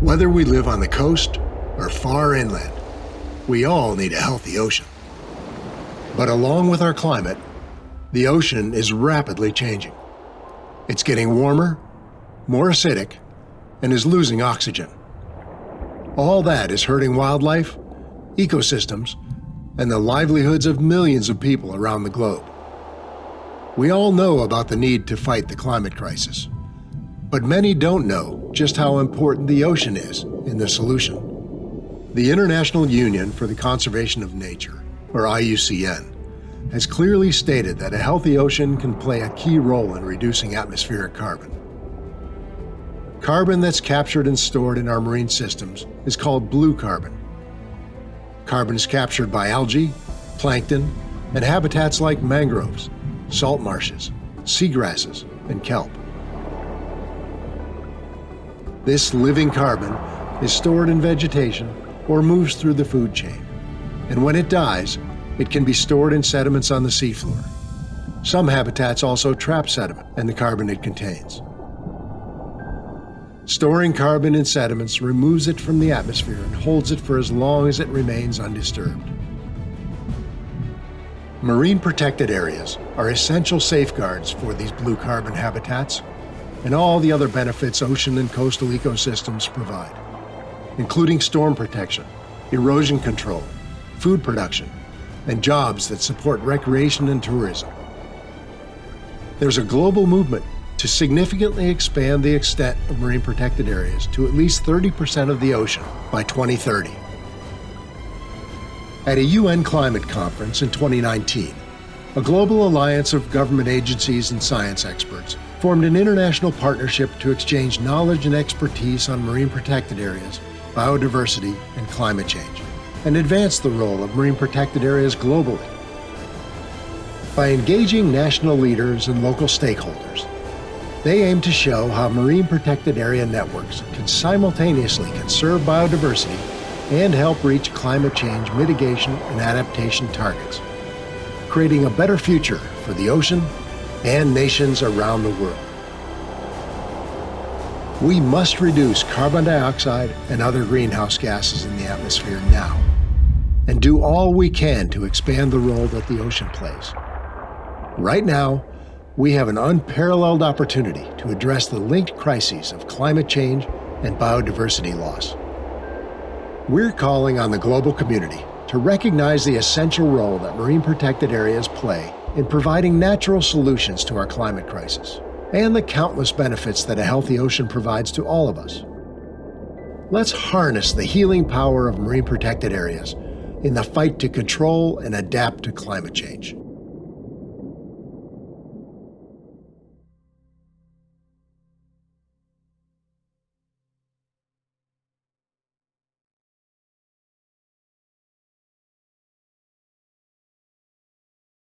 Whether we live on the coast or far inland, we all need a healthy ocean. But along with our climate, the ocean is rapidly changing. It's getting warmer, more acidic, and is losing oxygen. All that is hurting wildlife, ecosystems, and the livelihoods of millions of people around the globe. We all know about the need to fight the climate crisis. But many don't know just how important the ocean is in the solution. The International Union for the Conservation of Nature, or IUCN, has clearly stated that a healthy ocean can play a key role in reducing atmospheric carbon. Carbon that's captured and stored in our marine systems is called blue carbon. Carbon is captured by algae, plankton, and habitats like mangroves, salt marshes, seagrasses, and kelp. This living carbon is stored in vegetation or moves through the food chain. And when it dies, it can be stored in sediments on the seafloor. Some habitats also trap sediment and the carbon it contains. Storing carbon in sediments removes it from the atmosphere and holds it for as long as it remains undisturbed. Marine protected areas are essential safeguards for these blue carbon habitats and all the other benefits ocean and coastal ecosystems provide, including storm protection, erosion control, food production, and jobs that support recreation and tourism. There's a global movement to significantly expand the extent of marine protected areas to at least 30% of the ocean by 2030. At a UN climate conference in 2019, a global alliance of government agencies and science experts formed an international partnership to exchange knowledge and expertise on marine protected areas, biodiversity, and climate change, and advance the role of marine protected areas globally. By engaging national leaders and local stakeholders, they aim to show how marine protected area networks can simultaneously conserve biodiversity and help reach climate change mitigation and adaptation targets, creating a better future for the ocean and nations around the world. We must reduce carbon dioxide and other greenhouse gases in the atmosphere now, and do all we can to expand the role that the ocean plays. Right now, we have an unparalleled opportunity to address the linked crises of climate change and biodiversity loss. We're calling on the global community to recognize the essential role that marine protected areas play in providing natural solutions to our climate crisis and the countless benefits that a healthy ocean provides to all of us. Let's harness the healing power of marine protected areas in the fight to control and adapt to climate change.